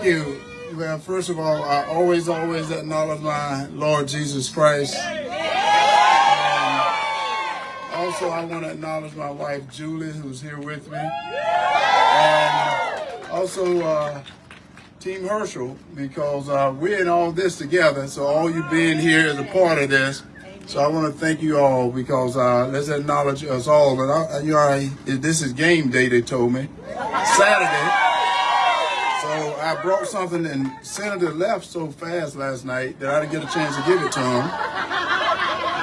Thank you. Well, first of all, I always, always acknowledge my Lord Jesus Christ. And also, I want to acknowledge my wife, Julie, who's here with me. And also, uh, Team Herschel, because uh, we're in all this together. So all you being here is a part of this. So I want to thank you all because uh, let's acknowledge us all. And I, you know, I, this is game day, they told me. Saturday. I brought something and Senator left so fast last night that I didn't get a chance to give it to him.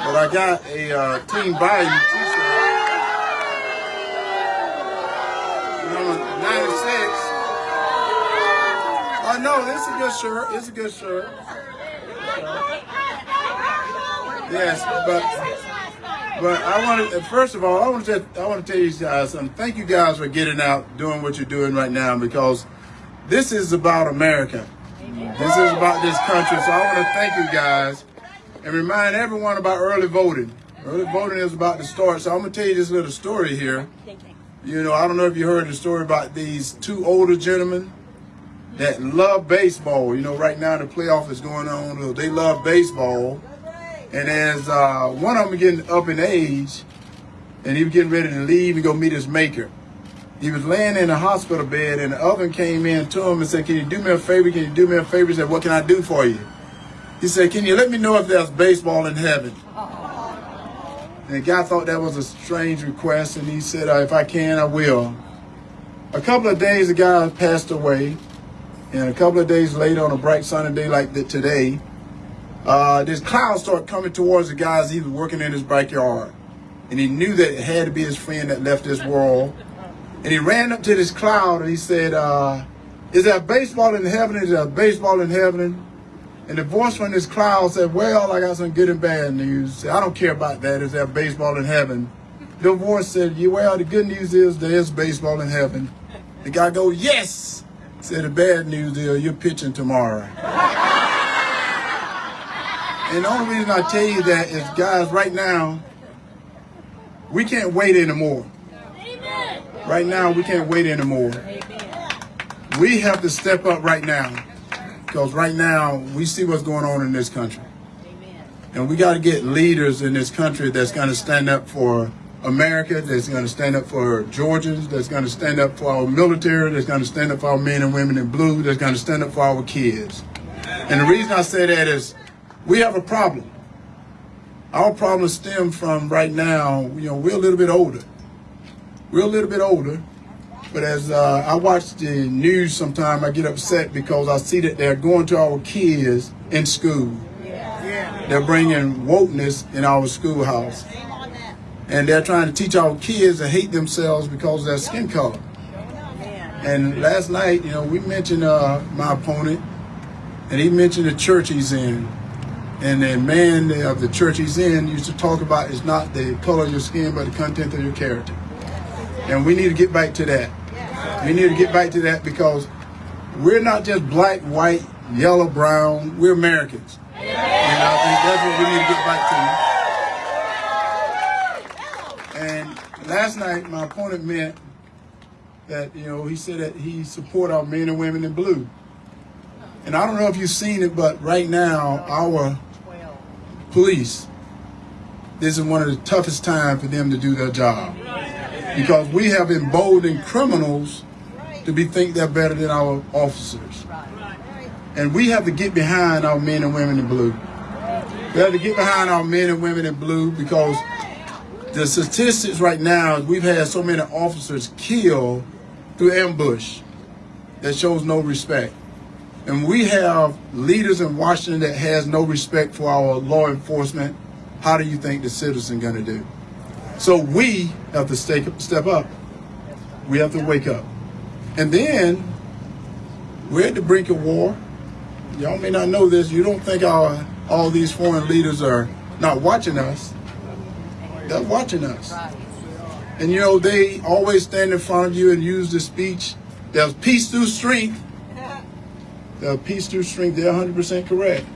But I got a uh, Team Biden t-shirt. Number 96. Oh no, this is a good shirt. It's a good shirt. Yes, but but I want to first of all I want to I want to tell you guys something. Thank you guys for getting out, doing what you're doing right now because this is about America. This is about this country. So I want to thank you guys and remind everyone about early voting. Early voting is about to start. So I'm going to tell you this little story here. You know, I don't know if you heard the story about these two older gentlemen that love baseball. You know, right now the playoff is going on. They love baseball. And as uh, one of them getting up in age, and he was getting ready to leave and go meet his maker. He was laying in a hospital bed and the oven came in to him and said, can you do me a favor? Can you do me a favor? He said, what can I do for you? He said, can you let me know if there's baseball in heaven? And the guy thought that was a strange request and he said, if I can, I will. A couple of days, the guy passed away. And a couple of days later, on a bright sunny day like today, uh, this cloud started coming towards the guy as he was working in his backyard. And he knew that it had to be his friend that left this world. And he ran up to this cloud and he said, uh, is there baseball in heaven? Is there baseball in heaven? And the voice from this cloud said, well, I got some good and bad news. I don't care about that. Is there baseball in heaven? The voice said, yeah, well, the good news is there is baseball in heaven. The guy go, yes. Said the bad news is you're pitching tomorrow. and the only reason I tell you that is, guys, right now, we can't wait anymore. Right now, we can't wait anymore. We have to step up right now. Because right now, we see what's going on in this country. And we got to get leaders in this country that's going to stand up for America, that's going to stand up for Georgians, that's going to stand up for our military, that's going to stand up for our men and women in blue, that's going to stand up for our kids. And the reason I say that is we have a problem. Our problem stems from right now, you know, we're a little bit older. We're a little bit older, but as uh, I watch the news sometime, I get upset because I see that they're going to our kids in school. They're bringing wokeness in our schoolhouse. And they're trying to teach our kids to hate themselves because of their skin color. And last night, you know, we mentioned uh, my opponent, and he mentioned the church he's in. And the man of the church he's in used to talk about it's not the color of your skin, but the content of your character. And we need to get back to that. We need to get back to that because we're not just black, white, yellow, brown. We're Americans. And I think that's what we need to get back to. And last night, my opponent meant that, you know, he said that he support our men and women in blue. And I don't know if you've seen it, but right now, our police, this is one of the toughest times for them to do their job because we have emboldened criminals to be think they're better than our officers. And we have to get behind our men and women in blue. We have to get behind our men and women in blue because the statistics right now, we've had so many officers killed through ambush that shows no respect. And we have leaders in Washington that has no respect for our law enforcement. How do you think the citizen going to do? So we have to step up. We have to wake up. And then we're at the brink of war. Y'all may not know this. You don't think our, all these foreign leaders are not watching us. They're watching us. And you know, they always stand in front of you and use the speech. There's peace through strength. There's peace through strength. They're 100% correct.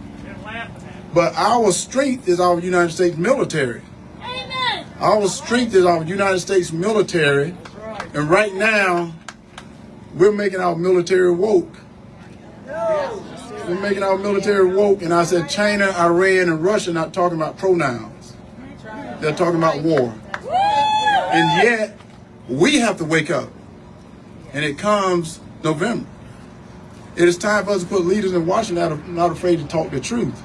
But our strength is our United States military. Our strength is our United States military. And right now, we're making our military woke. we're making our military woke. And I said, China, Iran, and Russia not talking about pronouns. They're talking about war. And yet, we have to wake up. And it comes November. It is time for us to put leaders in Washington that are not afraid to talk the truth.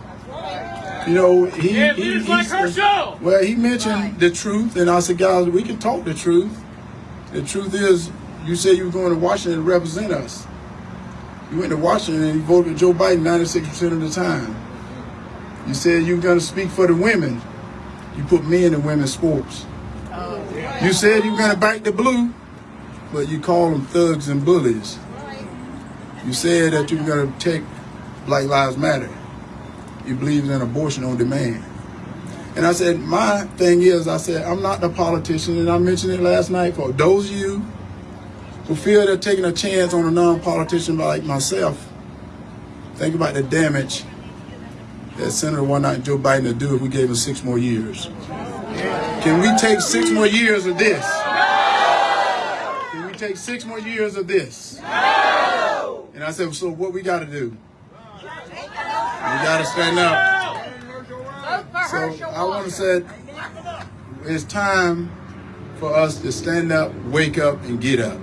You know, he, Yeah, he, leaders he like her show. well, he mentioned the truth, and I said, guys, we can talk the truth. The truth is, you said you were going to Washington to represent us. You went to Washington and you voted with Joe Biden 96% of the time. You said you were going to speak for the women. You put men in women's sports. Oh, yeah. You said you were going to back the blue, but you call them thugs and bullies. Right. You said that you were going to take Black Lives Matter. You believe in abortion on demand. And I said, my thing is, I said, I'm not the politician, and I mentioned it last night for those of you who feel they're taking a chance on a non-politician like myself. Think about the damage that Senator One Night Joe Biden would do if we gave him six more years. Can we take six more years of this? Can we take six more years of this? No! And I said, so what we got to do? We got to stand up. So I want to say it's time for us to stand up, wake up, and get up.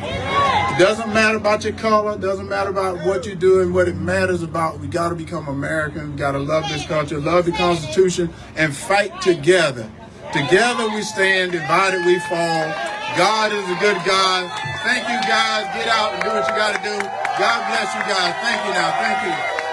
It doesn't matter about your color, doesn't matter about what you're doing. What it matters about, we got to become American. We got to love this country, love the Constitution, and fight together. Together we stand, divided we fall. God is a good God. Thank you guys. Get out and do what you got to do. God bless you guys. Thank you now. Thank you.